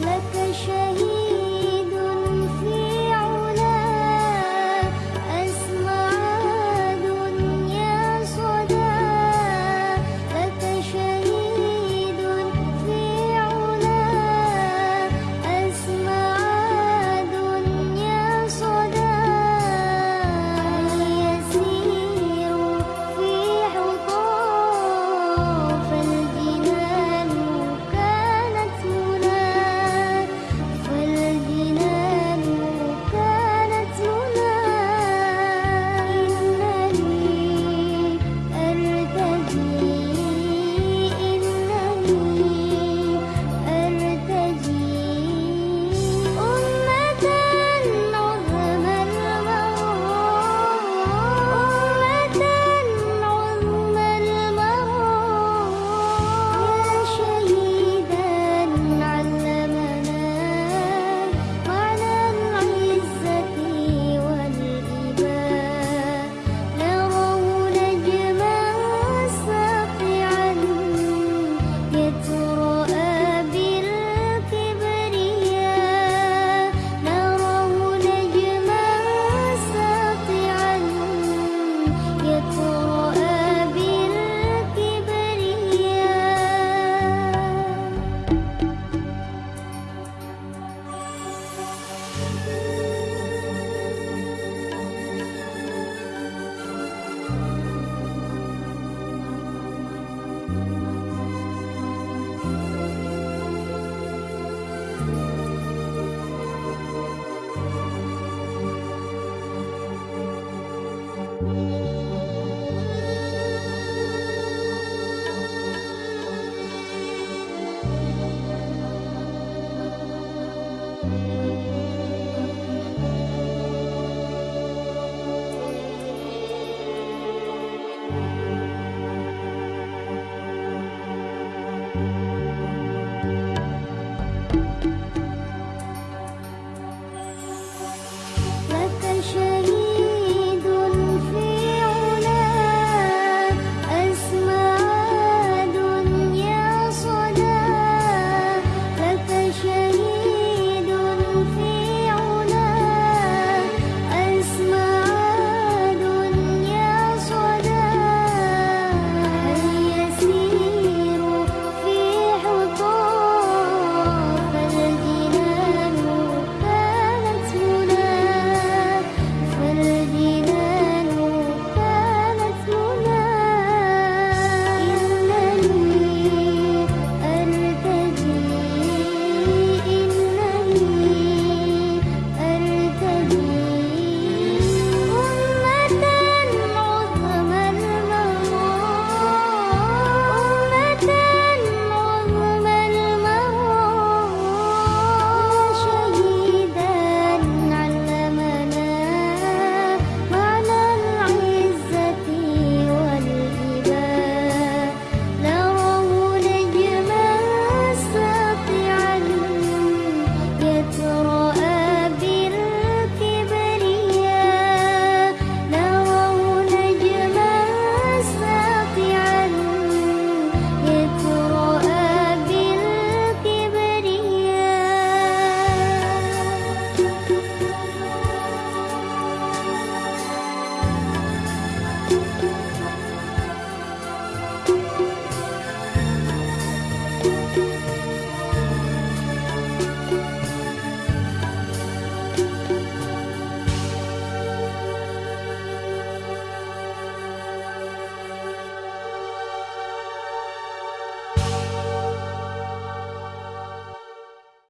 لك شهيد